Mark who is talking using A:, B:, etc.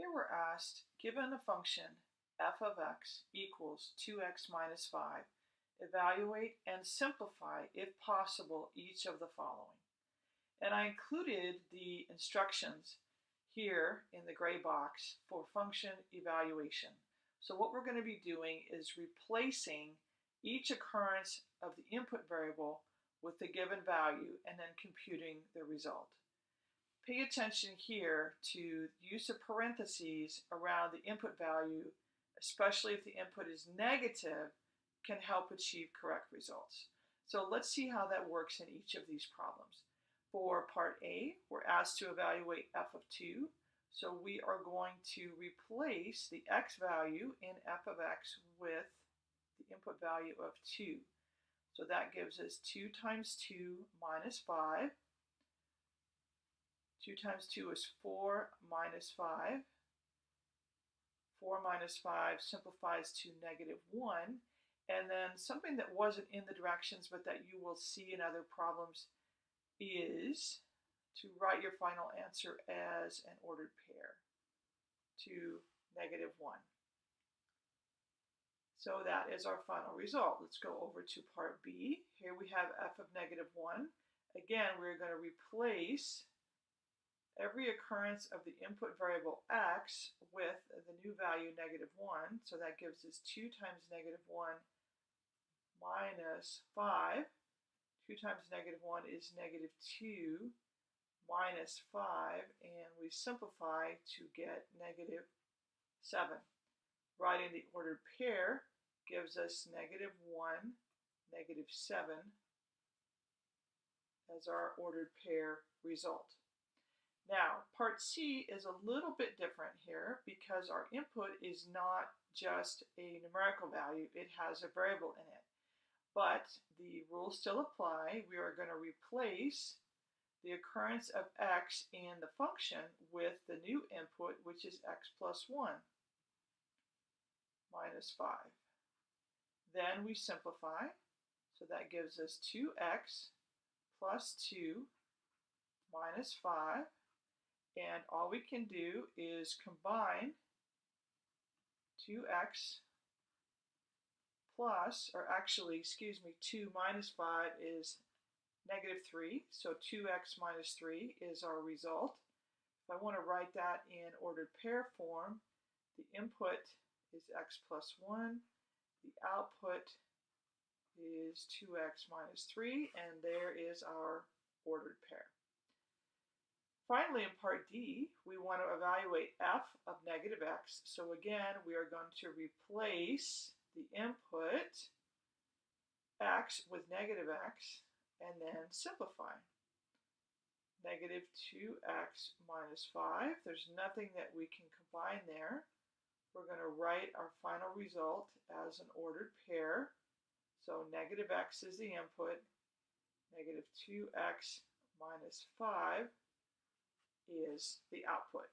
A: Here we're asked, given a function f of x equals 2x minus 5, evaluate and simplify, if possible, each of the following. And I included the instructions here in the gray box for function evaluation. So what we're going to be doing is replacing each occurrence of the input variable with the given value and then computing the result. Pay attention here to use of parentheses around the input value, especially if the input is negative, can help achieve correct results. So let's see how that works in each of these problems. For part A, we're asked to evaluate f of 2. So we are going to replace the x value in f of x with the input value of 2. So that gives us 2 times 2 minus 5 2 times 2 is 4 minus 5. 4 minus 5 simplifies to negative 1. And then something that wasn't in the directions but that you will see in other problems is to write your final answer as an ordered pair to negative 1. So that is our final result. Let's go over to part B. Here we have f of negative 1. Again, we're going to replace every occurrence of the input variable x with the new value negative 1. So that gives us 2 times negative 1 minus 5. 2 times negative 1 is negative 2 minus 5. And we simplify to get negative 7. Writing the ordered pair gives us negative 1, negative 7 as our ordered pair result. Now, part C is a little bit different here because our input is not just a numerical value, it has a variable in it. But the rules still apply. We are going to replace the occurrence of x in the function with the new input, which is x plus 1 minus 5. Then we simplify, so that gives us 2x plus 2 minus 5 and all we can do is combine 2x plus, or actually, excuse me, 2 minus 5 is negative 3. So 2x minus 3 is our result. If I want to write that in ordered pair form, the input is x plus 1. The output is 2x minus 3. And there is our ordered pair. Finally, in part D, we want to evaluate f of negative x. So again, we are going to replace the input x with negative x and then simplify. Negative 2x minus 5. There's nothing that we can combine there. We're going to write our final result as an ordered pair. So negative x is the input, negative 2x minus 5 is the output.